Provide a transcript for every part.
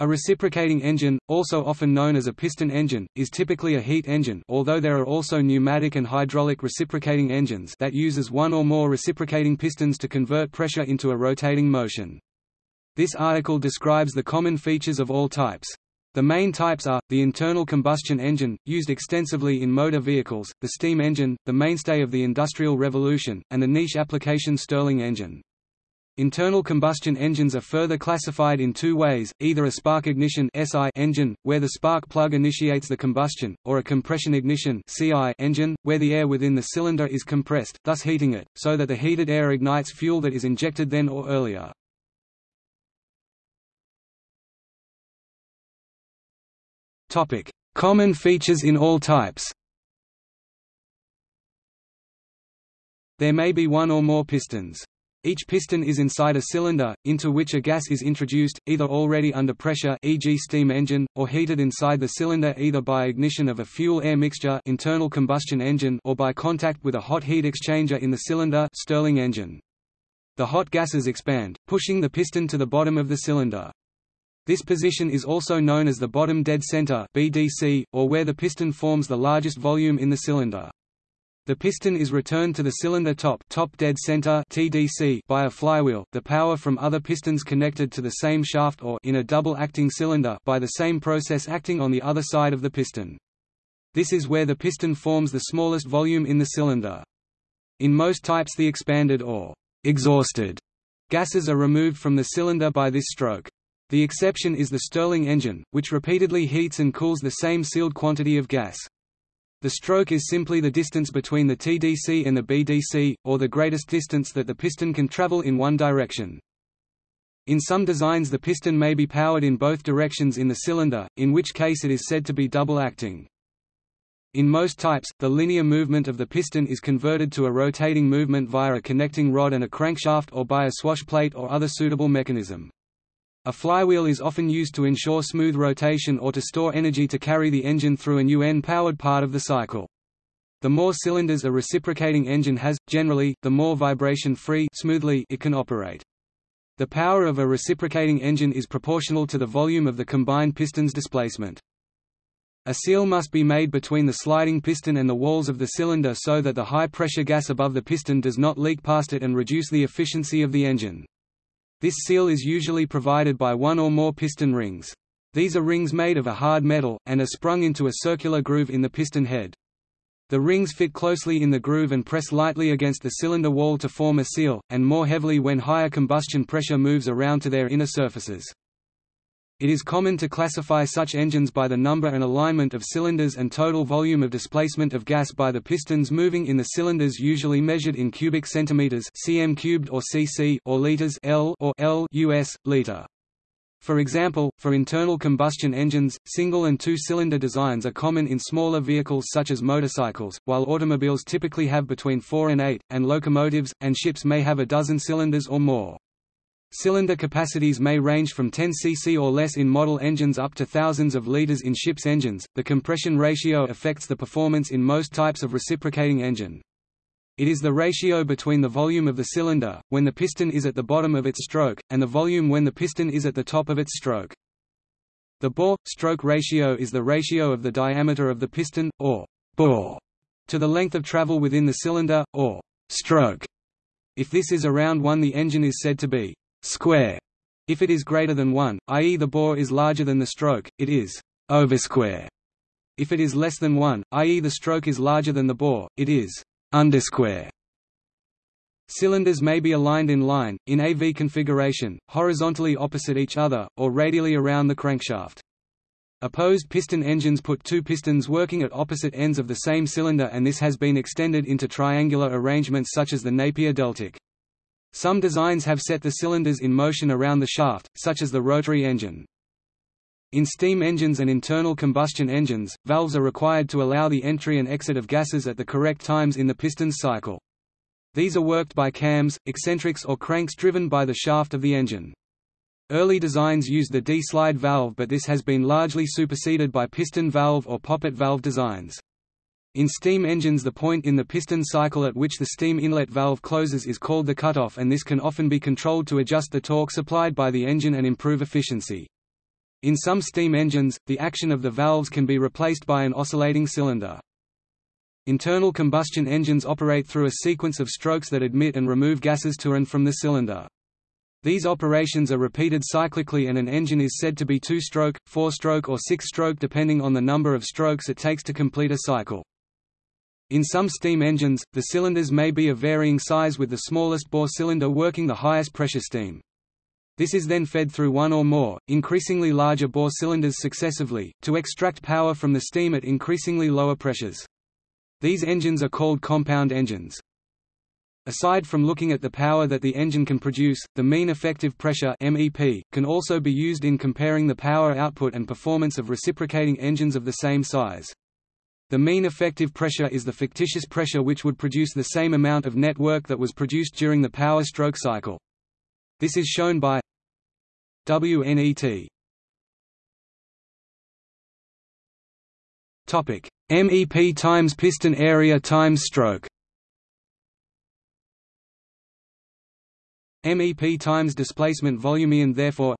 A reciprocating engine, also often known as a piston engine, is typically a heat engine although there are also pneumatic and hydraulic reciprocating engines that uses one or more reciprocating pistons to convert pressure into a rotating motion. This article describes the common features of all types. The main types are, the internal combustion engine, used extensively in motor vehicles, the steam engine, the mainstay of the Industrial Revolution, and the niche application Stirling engine. Internal combustion engines are further classified in two ways, either a spark ignition SI engine, where the spark plug initiates the combustion, or a compression ignition CI engine, where the air within the cylinder is compressed, thus heating it, so that the heated air ignites fuel that is injected then or earlier. Common features in all types There may be one or more pistons. Each piston is inside a cylinder, into which a gas is introduced, either already under pressure e.g. steam engine, or heated inside the cylinder either by ignition of a fuel-air mixture internal combustion engine or by contact with a hot heat exchanger in the cylinder Stirling engine. The hot gases expand, pushing the piston to the bottom of the cylinder. This position is also known as the bottom dead center BDC, or where the piston forms the largest volume in the cylinder. The piston is returned to the cylinder top, top dead center (TDC) by a flywheel. The power from other pistons connected to the same shaft or in a double-acting cylinder by the same process acting on the other side of the piston. This is where the piston forms the smallest volume in the cylinder. In most types the expanded or exhausted gases are removed from the cylinder by this stroke. The exception is the Stirling engine, which repeatedly heats and cools the same sealed quantity of gas. The stroke is simply the distance between the TDC and the BDC, or the greatest distance that the piston can travel in one direction. In some designs the piston may be powered in both directions in the cylinder, in which case it is said to be double-acting. In most types, the linear movement of the piston is converted to a rotating movement via a connecting rod and a crankshaft or by a swash plate or other suitable mechanism. A flywheel is often used to ensure smooth rotation or to store energy to carry the engine through a UN-powered part of the cycle. The more cylinders a reciprocating engine has, generally, the more vibration-free smoothly it can operate. The power of a reciprocating engine is proportional to the volume of the combined piston's displacement. A seal must be made between the sliding piston and the walls of the cylinder so that the high-pressure gas above the piston does not leak past it and reduce the efficiency of the engine. This seal is usually provided by one or more piston rings. These are rings made of a hard metal, and are sprung into a circular groove in the piston head. The rings fit closely in the groove and press lightly against the cylinder wall to form a seal, and more heavily when higher combustion pressure moves around to their inner surfaces. It is common to classify such engines by the number and alignment of cylinders and total volume of displacement of gas by the pistons moving in the cylinders usually measured in cubic centimeters cm cubed or cc or liters L or L US liter. For example, for internal combustion engines, single and two-cylinder designs are common in smaller vehicles such as motorcycles, while automobiles typically have between 4 and 8, and locomotives, and ships may have a dozen cylinders or more. Cylinder capacities may range from 10 cc or less in model engines up to thousands of liters in ships' engines. The compression ratio affects the performance in most types of reciprocating engine. It is the ratio between the volume of the cylinder, when the piston is at the bottom of its stroke, and the volume when the piston is at the top of its stroke. The bore-stroke ratio is the ratio of the diameter of the piston, or bore, to the length of travel within the cylinder, or stroke. If this is around 1 the engine is said to be square. If it is greater than 1, i.e. the bore is larger than the stroke, it is oversquare. If it is less than 1, i.e. the stroke is larger than the bore, it is undersquare. Cylinders may be aligned in line, in AV configuration, horizontally opposite each other, or radially around the crankshaft. Opposed piston engines put two pistons working at opposite ends of the same cylinder and this has been extended into triangular arrangements such as the Napier-Deltic. Some designs have set the cylinders in motion around the shaft, such as the rotary engine. In steam engines and internal combustion engines, valves are required to allow the entry and exit of gases at the correct times in the piston's cycle. These are worked by cams, eccentrics or cranks driven by the shaft of the engine. Early designs used the D-slide valve but this has been largely superseded by piston valve or poppet valve designs. In steam engines the point in the piston cycle at which the steam inlet valve closes is called the cutoff and this can often be controlled to adjust the torque supplied by the engine and improve efficiency. In some steam engines, the action of the valves can be replaced by an oscillating cylinder. Internal combustion engines operate through a sequence of strokes that admit and remove gases to and from the cylinder. These operations are repeated cyclically and an engine is said to be two-stroke, four-stroke or six-stroke depending on the number of strokes it takes to complete a cycle. In some steam engines, the cylinders may be of varying size with the smallest bore cylinder working the highest pressure steam. This is then fed through one or more, increasingly larger bore cylinders successively, to extract power from the steam at increasingly lower pressures. These engines are called compound engines. Aside from looking at the power that the engine can produce, the mean effective pressure MEP, can also be used in comparing the power output and performance of reciprocating engines of the same size. The mean effective pressure is the fictitious pressure which would produce the same amount of net work that was produced during the power stroke cycle. This is shown by WNET. Topic: MEP times piston area times stroke. MEP times displacement volume and therefore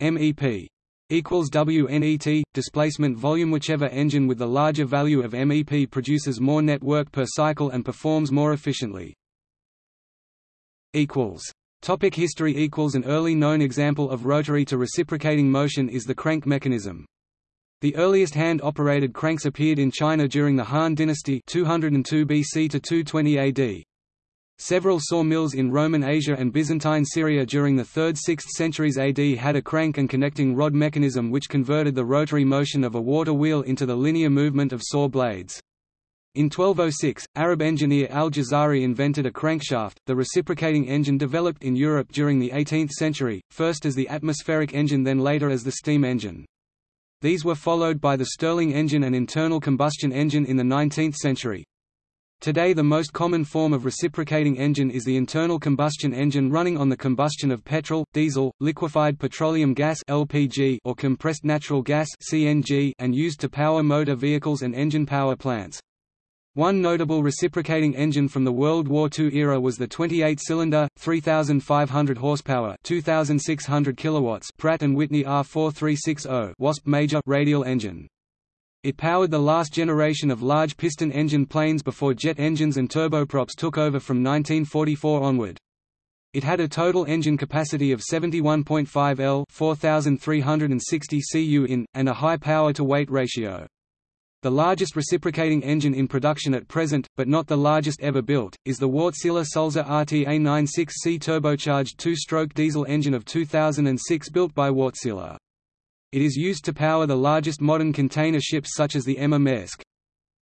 MEP equals WNET displacement volume whichever engine with the larger value of MEP produces more net work per cycle and performs more efficiently equals Topic history equals An early known example of rotary to reciprocating motion is the crank mechanism. The earliest hand-operated cranks appeared in China during the Han dynasty 202 BC to 220 AD. Several sawmills in Roman Asia and Byzantine Syria during the 3rd–6th centuries AD had a crank and connecting rod mechanism which converted the rotary motion of a water wheel into the linear movement of saw blades. In 1206, Arab engineer al-Jazari invented a crankshaft. The reciprocating engine developed in Europe during the 18th century, first as the atmospheric engine then later as the steam engine. These were followed by the Stirling engine and internal combustion engine in the 19th century. Today the most common form of reciprocating engine is the internal combustion engine running on the combustion of petrol, diesel, liquefied petroleum gas (LPG) or compressed natural gas (CNG) and used to power motor vehicles and engine power plants. One notable reciprocating engine from the World War II era was the 28-cylinder, 3,500 horsepower, 2,600 kilowatts Pratt & Whitney R4360 Wasp Major radial engine. It powered the last generation of large piston engine planes before jet engines and turboprops took over from 1944 onward. It had a total engine capacity of 71.5 L 4,360 cu in, and a high power-to-weight ratio. The largest reciprocating engine in production at present, but not the largest ever built, is the Wärtsilä Sulzer RTA96C turbocharged two-stroke diesel engine of 2006 built by Wärtsilä. It is used to power the largest modern container ships such as the Emma Maersk.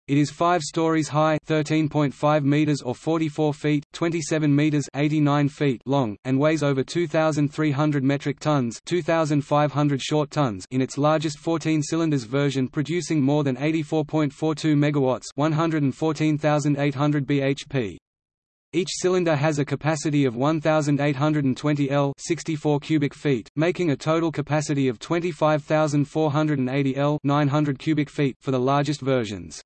It is 5 stories high 13.5 meters or 44 feet 27 meters 89 feet long, and weighs over 2,300 metric tons 2,500 short tons in its largest 14 cylinders version producing more than 84.42 megawatts 114,800 bhp. Each cylinder has a capacity of 1,820 L 64 cubic feet, making a total capacity of 25,480 L 900 cubic feet for the largest versions.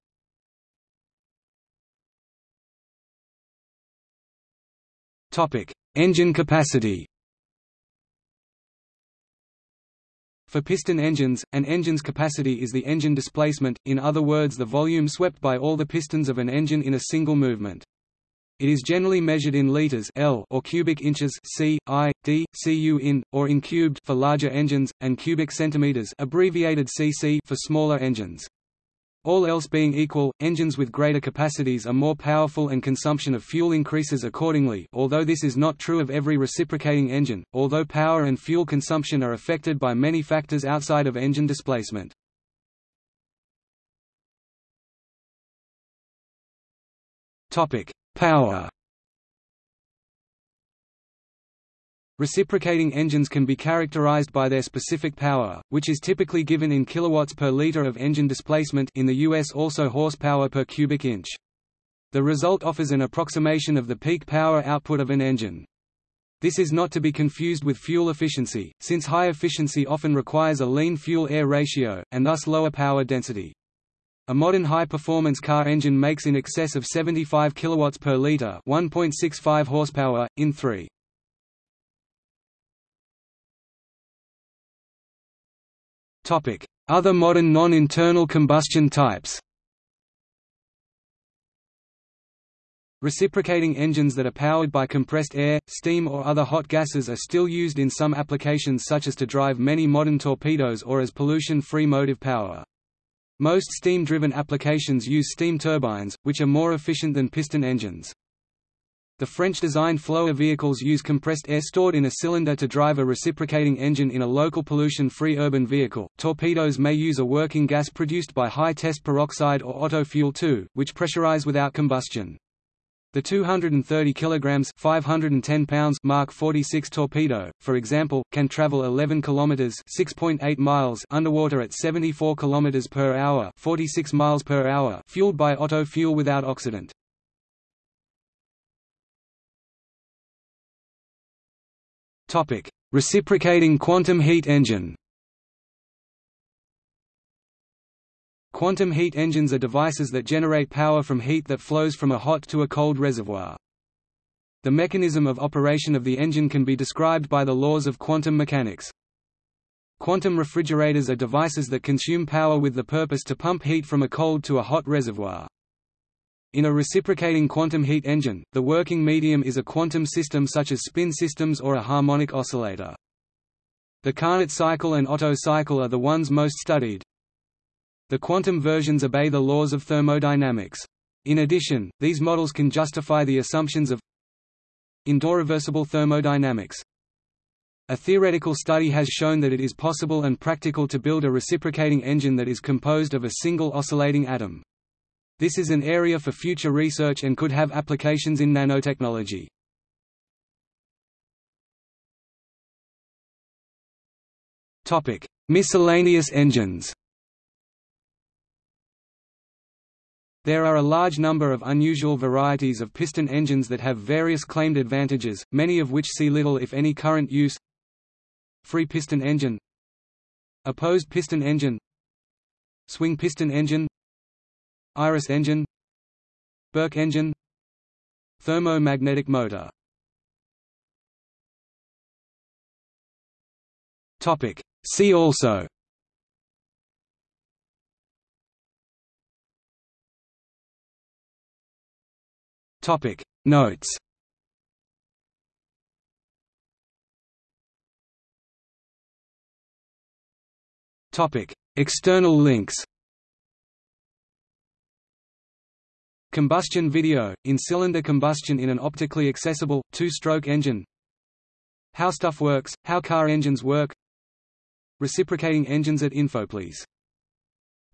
Topic: Engine capacity. For piston engines, an engine's capacity is the engine displacement, in other words the volume swept by all the pistons of an engine in a single movement. It is generally measured in liters L or cubic inches C, I, D, in, or in cubed for larger engines, and cubic centimeters abbreviated cc for smaller engines. All else being equal, engines with greater capacities are more powerful and consumption of fuel increases accordingly although this is not true of every reciprocating engine, although power and fuel consumption are affected by many factors outside of engine displacement. Power Reciprocating engines can be characterized by their specific power, which is typically given in kilowatts per liter of engine displacement in the US also horsepower per cubic inch. The result offers an approximation of the peak power output of an engine. This is not to be confused with fuel efficiency, since high efficiency often requires a lean fuel-air ratio, and thus lower power density. A modern high-performance car engine makes in excess of 75 kilowatts per liter, 1.65 horsepower in 3. Topic: Other modern non-internal combustion types Reciprocating engines that are powered by compressed air, steam or other hot gases are still used in some applications such as to drive many modern torpedoes or as pollution-free motive power. Most steam-driven applications use steam turbines, which are more efficient than piston engines. The French-designed FlowAIR vehicles use compressed air stored in a cylinder to drive a reciprocating engine in a local pollution-free urban vehicle. Torpedoes may use a working gas produced by high-test peroxide or Otto fuel 2, which pressurize without combustion. The 230 kg 510 pounds Mark 46 torpedo, for example, can travel 11 km 6.8 miles underwater at 74 km per hour 46 miles per hour fueled by Otto fuel without oxidant. Topic: Reciprocating quantum heat engine. Quantum heat engines are devices that generate power from heat that flows from a hot to a cold reservoir. The mechanism of operation of the engine can be described by the laws of quantum mechanics. Quantum refrigerators are devices that consume power with the purpose to pump heat from a cold to a hot reservoir. In a reciprocating quantum heat engine, the working medium is a quantum system such as spin systems or a harmonic oscillator. The Carnot cycle and Otto cycle are the ones most studied. The quantum versions obey the laws of thermodynamics. In addition, these models can justify the assumptions of irreversible thermodynamics. A theoretical study has shown that it is possible and practical to build a reciprocating engine that is composed of a single oscillating atom. This is an area for future research and could have applications in nanotechnology. Miscellaneous engines There are a large number of unusual varieties of piston engines that have various claimed advantages, many of which see little if any current use. Free piston engine. Opposed piston engine. Swing piston engine. Iris engine. Bourke engine. Thermomagnetic motor. See also Topic. Notes. Topic. External links. Combustion video, in-cylinder combustion in an optically accessible, two-stroke engine. How stuff works, how car engines work. Reciprocating engines at Infoplease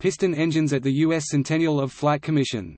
Piston engines at the U.S. Centennial of Flight Commission